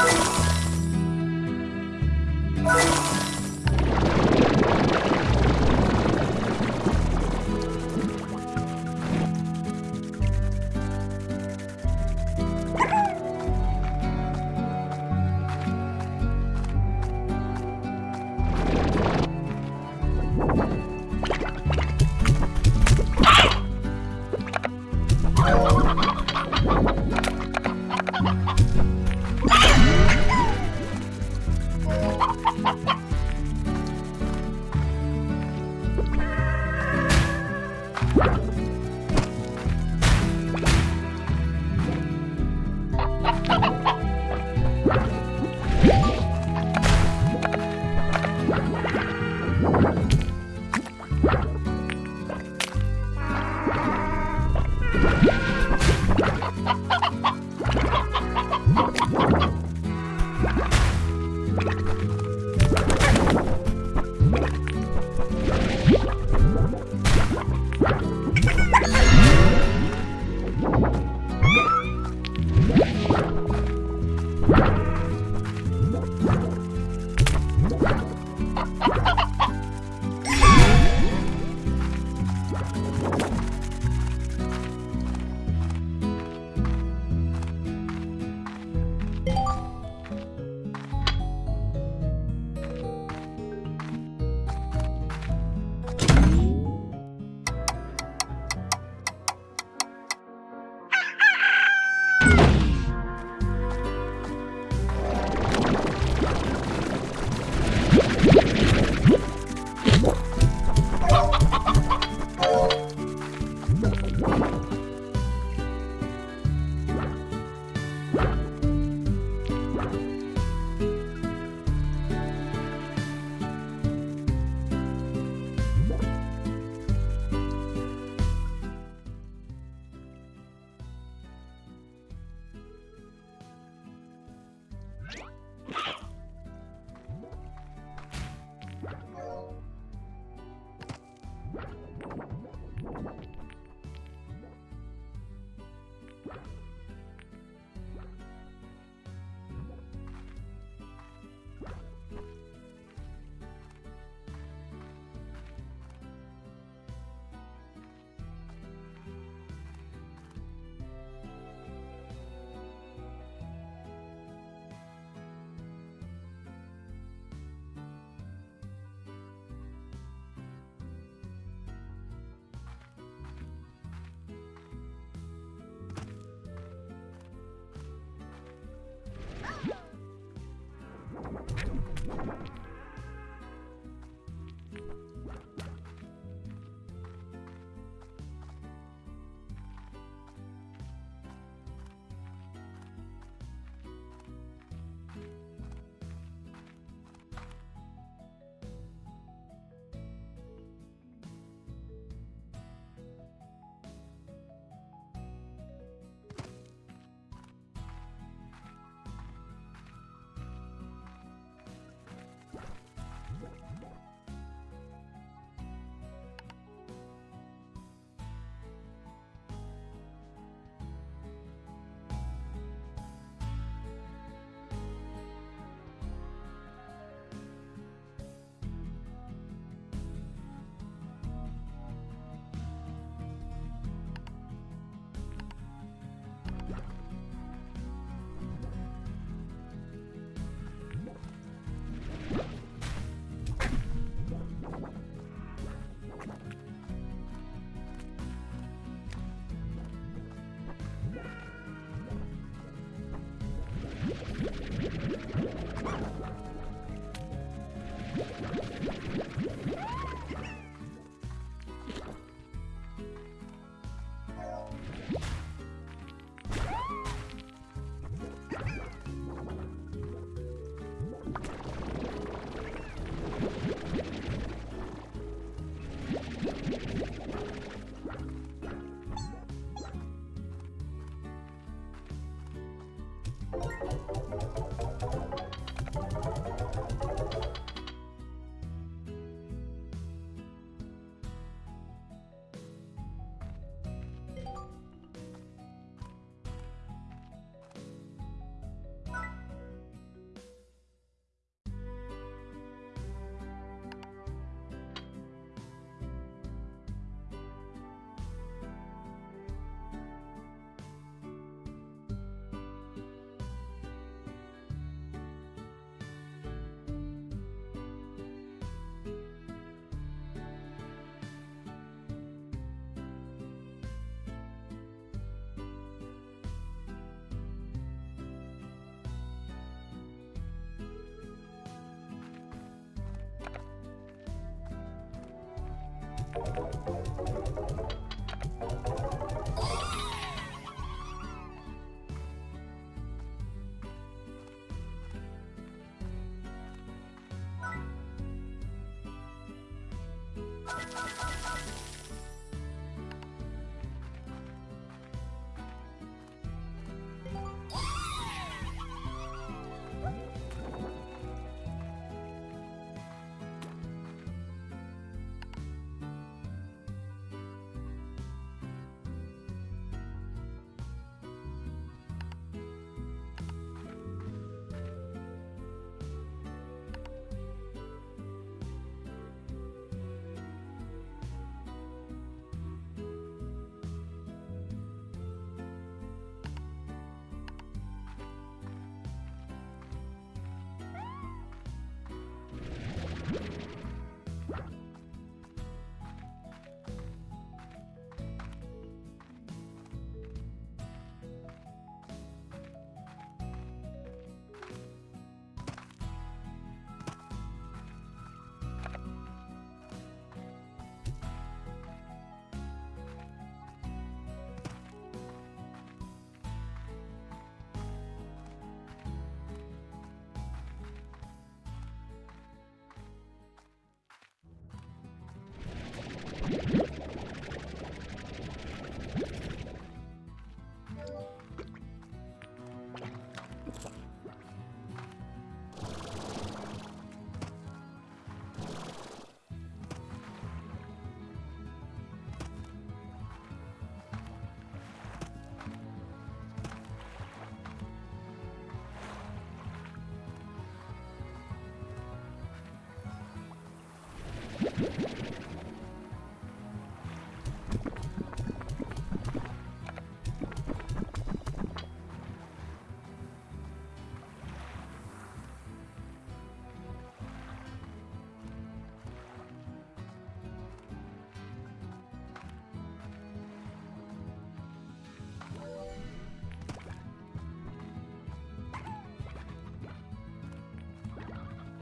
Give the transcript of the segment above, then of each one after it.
Bye.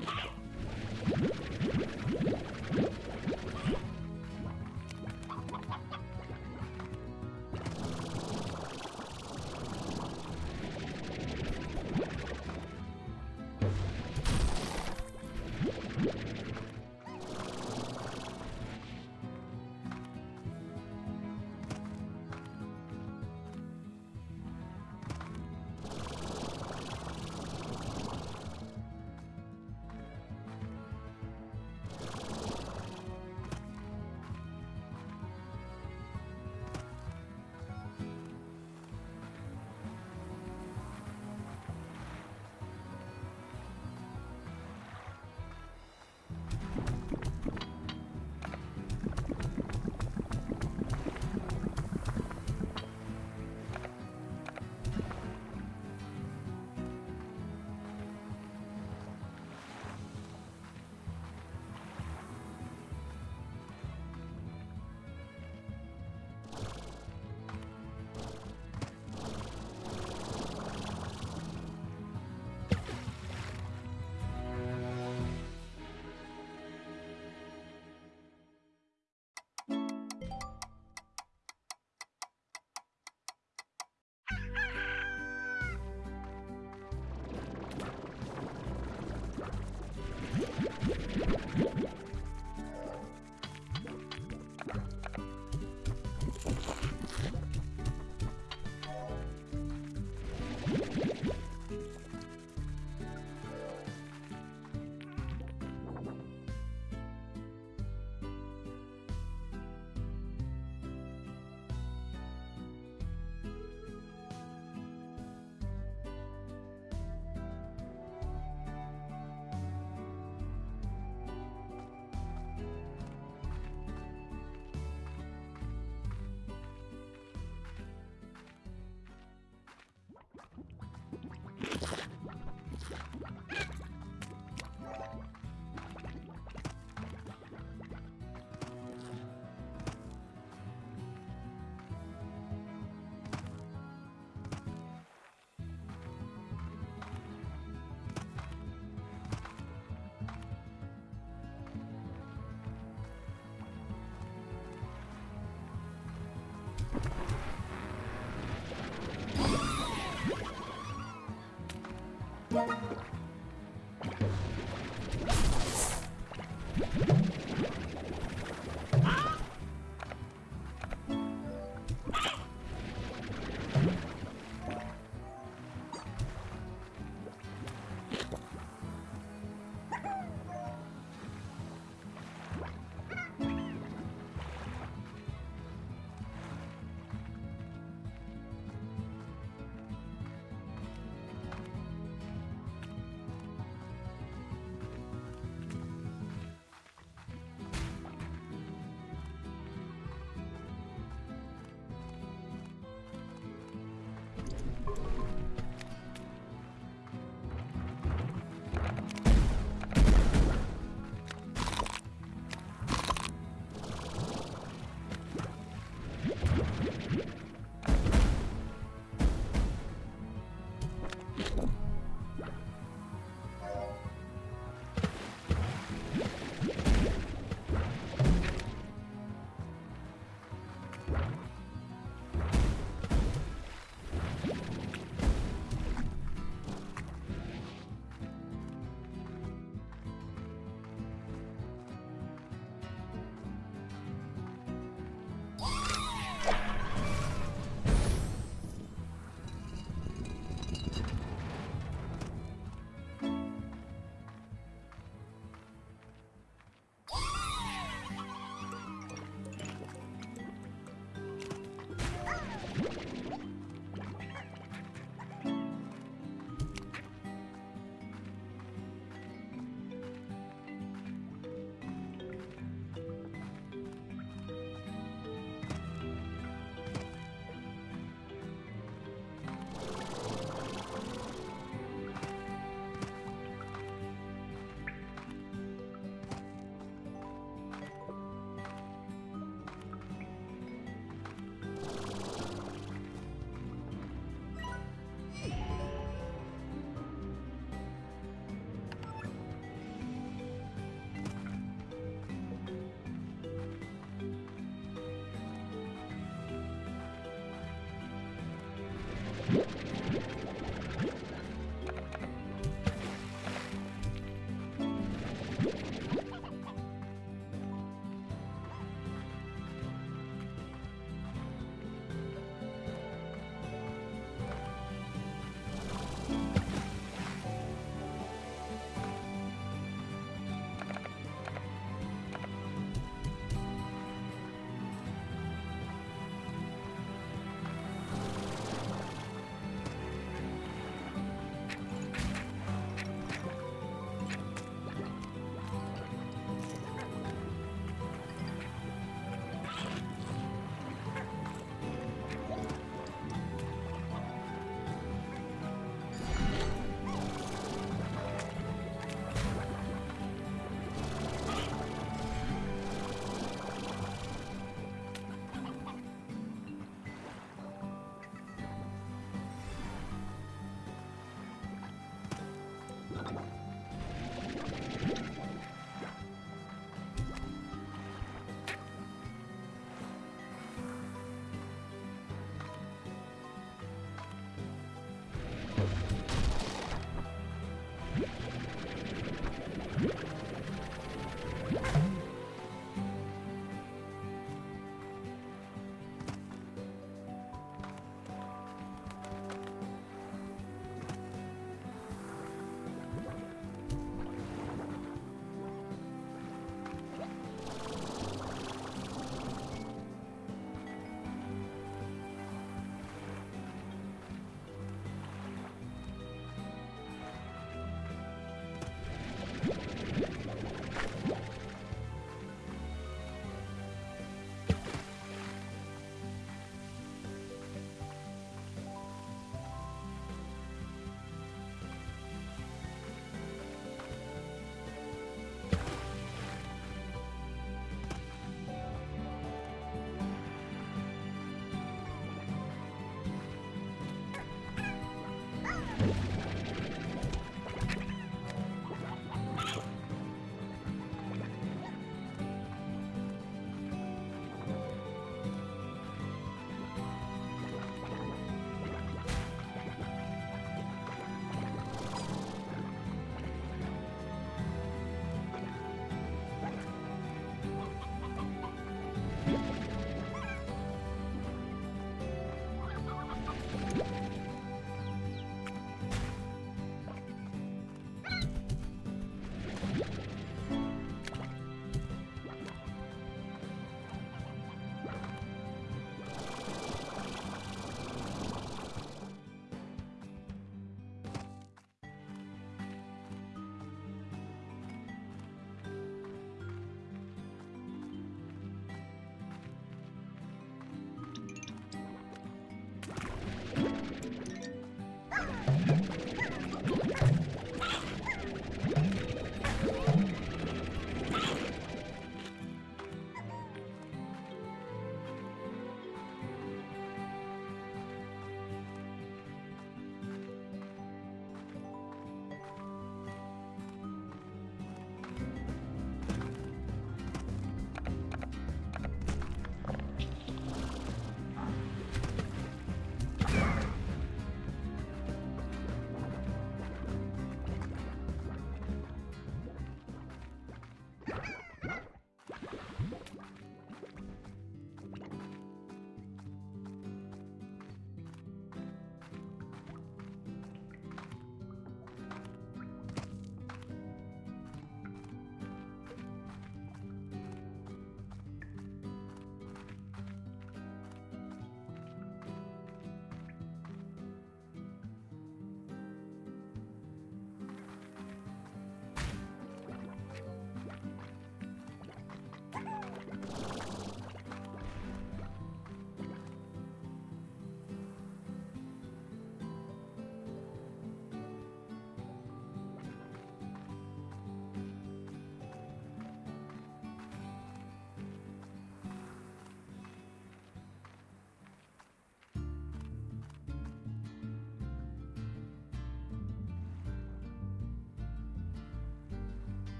Yeah.